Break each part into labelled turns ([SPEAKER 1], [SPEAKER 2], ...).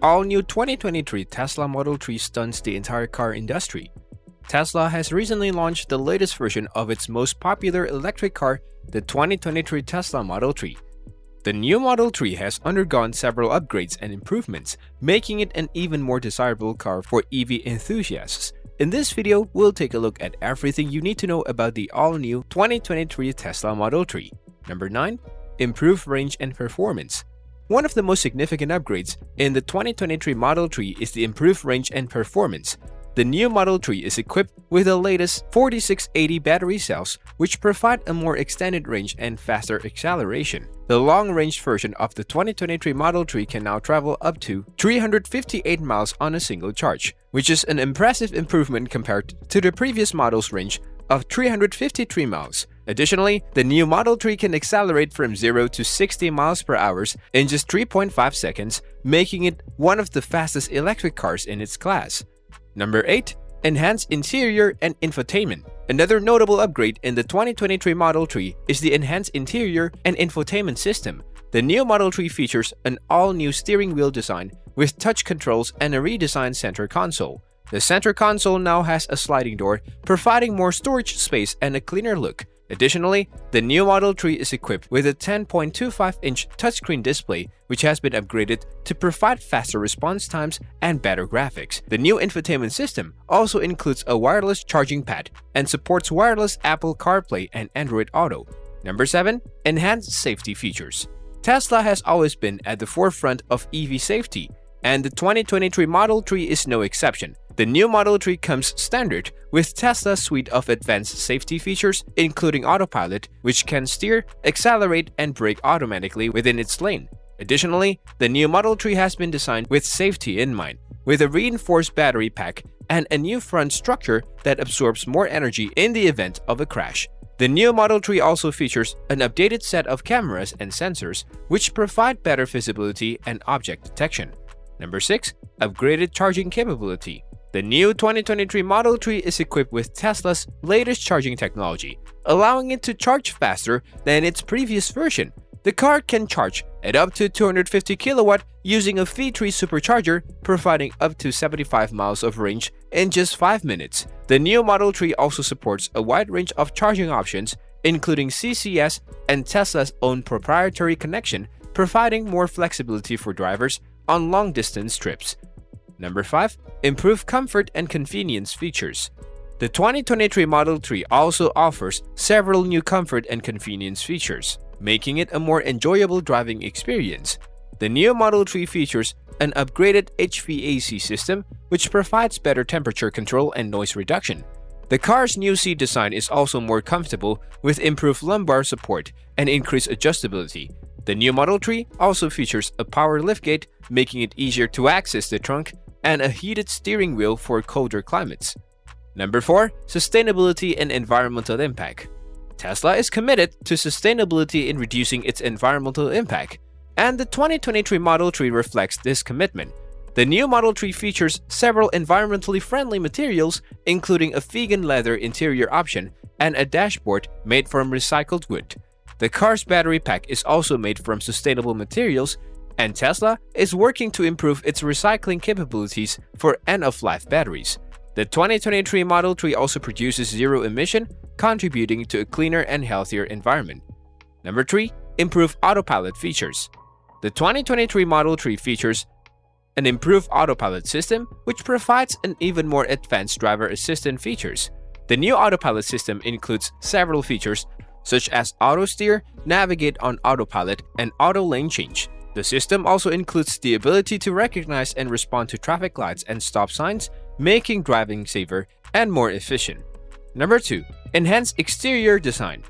[SPEAKER 1] All-new 2023 Tesla Model 3 stuns the entire car industry. Tesla has recently launched the latest version of its most popular electric car, the 2023 Tesla Model 3. The new Model 3 has undergone several upgrades and improvements, making it an even more desirable car for EV enthusiasts. In this video, we'll take a look at everything you need to know about the all-new 2023 Tesla Model 3. Number 9. Improved range and performance. One of the most significant upgrades in the 2023 Model 3 is the improved range and performance. The new Model 3 is equipped with the latest 4680 battery cells, which provide a more extended range and faster acceleration. The long-range version of the 2023 Model 3 can now travel up to 358 miles on a single charge, which is an impressive improvement compared to the previous model's range of 353 miles. Additionally, the new Model 3 can accelerate from 0 to 60 miles per hour in just 3.5 seconds, making it one of the fastest electric cars in its class. Number 8. Enhanced Interior and Infotainment Another notable upgrade in the 2023 Model 3 is the enhanced interior and infotainment system. The new Model 3 features an all-new steering wheel design with touch controls and a redesigned center console. The center console now has a sliding door, providing more storage space and a cleaner look. Additionally, the new Model 3 is equipped with a 10.25-inch touchscreen display which has been upgraded to provide faster response times and better graphics. The new infotainment system also includes a wireless charging pad and supports wireless Apple CarPlay and Android Auto. Number 7. Enhanced Safety Features Tesla has always been at the forefront of EV safety, and the 2023 Model 3 is no exception. The new Model 3 comes standard with Tesla's suite of advanced safety features, including autopilot, which can steer, accelerate, and brake automatically within its lane. Additionally, the new Model 3 has been designed with safety in mind, with a reinforced battery pack and a new front structure that absorbs more energy in the event of a crash. The new Model 3 also features an updated set of cameras and sensors, which provide better visibility and object detection. Number 6. Upgraded charging capability the new 2023 Model 3 is equipped with Tesla's latest charging technology, allowing it to charge faster than its previous version. The car can charge at up to 250 kilowatt using a V3 supercharger, providing up to 75 miles of range in just 5 minutes. The new Model 3 also supports a wide range of charging options, including CCS and Tesla's own proprietary connection, providing more flexibility for drivers on long-distance trips. Number 5. Improved comfort and convenience features. The 2023 Model 3 also offers several new comfort and convenience features, making it a more enjoyable driving experience. The new Model 3 features an upgraded HVAC system, which provides better temperature control and noise reduction. The car's new seat design is also more comfortable with improved lumbar support and increased adjustability. The new Model 3 also features a power liftgate, making it easier to access the trunk and a heated steering wheel for colder climates. Number 4. Sustainability and Environmental Impact Tesla is committed to sustainability in reducing its environmental impact, and the 2023 Model 3 reflects this commitment. The new Model 3 features several environmentally friendly materials, including a vegan leather interior option and a dashboard made from recycled wood. The car's battery pack is also made from sustainable materials and Tesla is working to improve its recycling capabilities for end-of-life batteries. The 2023 Model 3 also produces zero emission, contributing to a cleaner and healthier environment. Number 3. Improved autopilot features. The 2023 Model 3 features an improved autopilot system, which provides an even more advanced driver assistant features. The new autopilot system includes several features such as auto steer, navigate on autopilot, and auto lane change. The system also includes the ability to recognize and respond to traffic lights and stop signs, making driving safer and more efficient. Number 2. Enhanced Exterior Design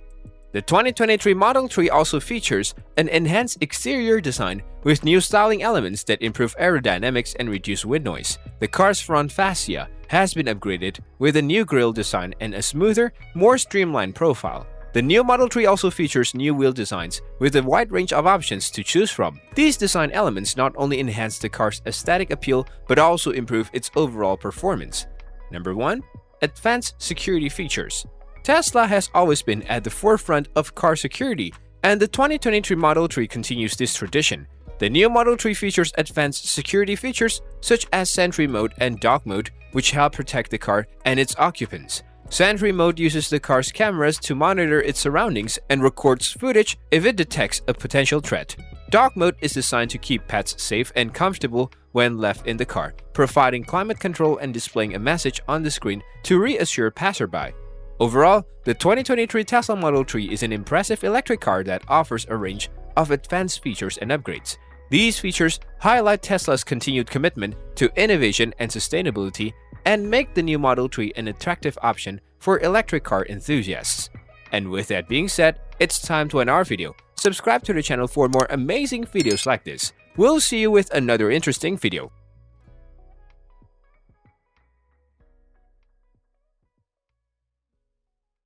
[SPEAKER 1] The 2023 Model 3 also features an enhanced exterior design with new styling elements that improve aerodynamics and reduce wind noise. The car's front fascia has been upgraded with a new grille design and a smoother, more streamlined profile. The new Model 3 also features new wheel designs with a wide range of options to choose from. These design elements not only enhance the car's aesthetic appeal but also improve its overall performance. Number 1. Advanced Security Features Tesla has always been at the forefront of car security, and the 2023 Model 3 continues this tradition. The new Model 3 features advanced security features such as Sentry Mode and Dog Mode, which help protect the car and its occupants. Sentry Mode uses the car's cameras to monitor its surroundings and records footage if it detects a potential threat. Dog Mode is designed to keep pets safe and comfortable when left in the car, providing climate control and displaying a message on the screen to reassure passerby. Overall, the 2023 Tesla Model 3 is an impressive electric car that offers a range of advanced features and upgrades. These features highlight Tesla's continued commitment to innovation and sustainability and make the new Model 3 an attractive option for electric car enthusiasts. And with that being said, it's time to end our video. Subscribe to the channel for more amazing videos like this. We'll see you with another interesting video.